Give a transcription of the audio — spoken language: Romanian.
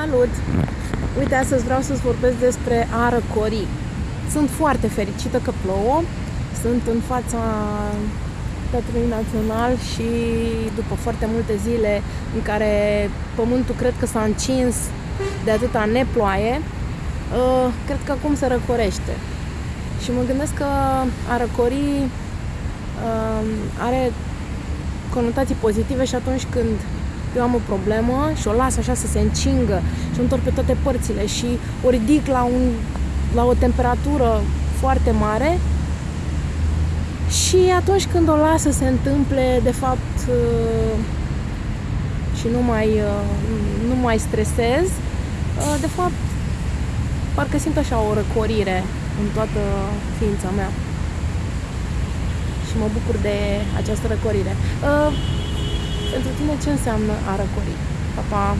Salut! Uite, astăzi vreau să-ți vorbesc despre a răcori. Sunt foarte fericită că plouă. Sunt în fața Teatrului Național și după foarte multe zile în care pământul cred că s-a încins de atâta neploaie, uh, cred că acum se răcorește. Și mă gândesc că a răcori uh, are conotații pozitive și atunci când eu am o problemă și o las așa să se încingă și o întorc pe toate părțile și o ridic la, un, la o temperatură foarte mare și atunci când o las să se întâmple, de fapt, uh, și nu mai, uh, nu mai stresez, uh, de fapt, parcă simt așa o răcorire în toată ființa mea. Și mă bucur de această răcorire. Pentru tine ce înseamnă a răcori? Pa, pa!